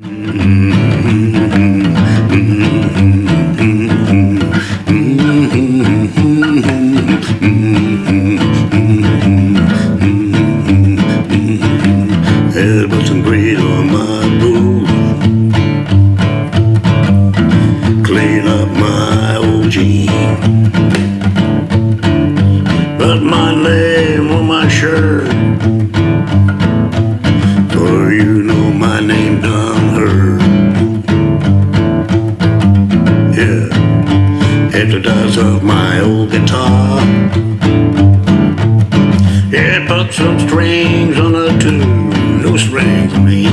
Had Hit the dust of my old guitar. It put some strings on a tune, no strings on me.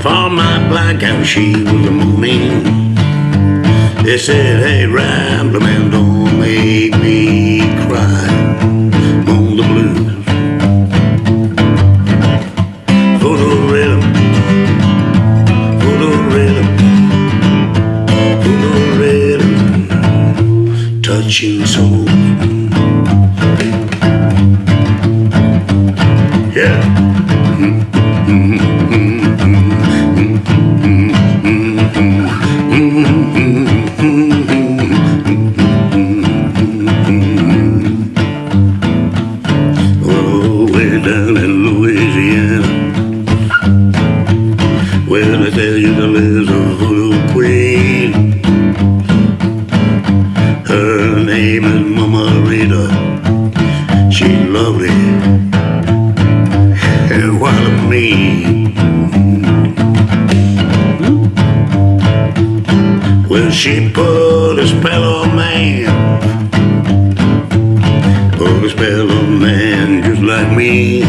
For my black and she was a mooning. They said, hey, Rambler man, don't make me me. Well, she put a spell on man. Put a spell on man just like me.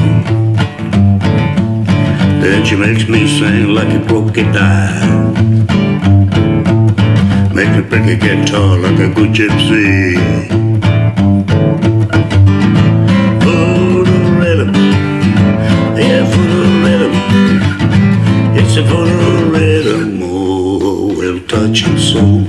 Then she makes me sing like a crocodile. Makes me pick a guitar like a good gypsy. Touching soul.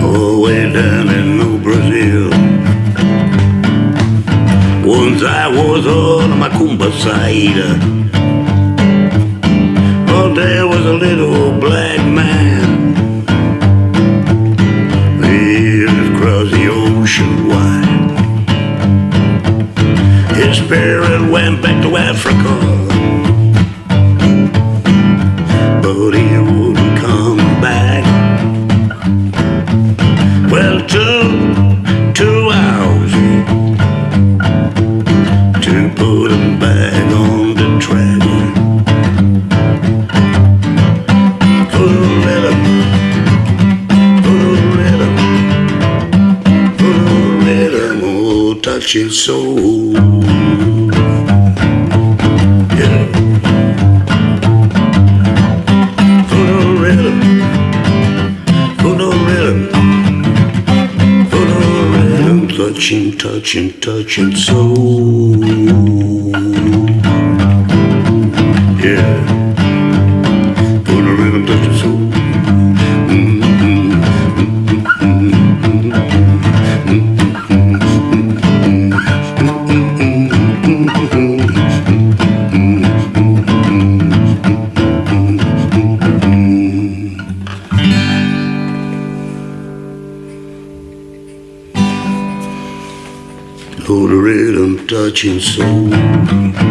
Oh, way down in New Brazil. Once I was on my Kumba side. Oh, there was a little black man. Lived across the ocean wide. His spirit went back to Africa. But he his soul. Yeah. For the rhythm, for the rhythm. For the rhythm, touching, touching, touching soul. Yeah. For the rhythm, touching soul. For the rhythm, touching soul.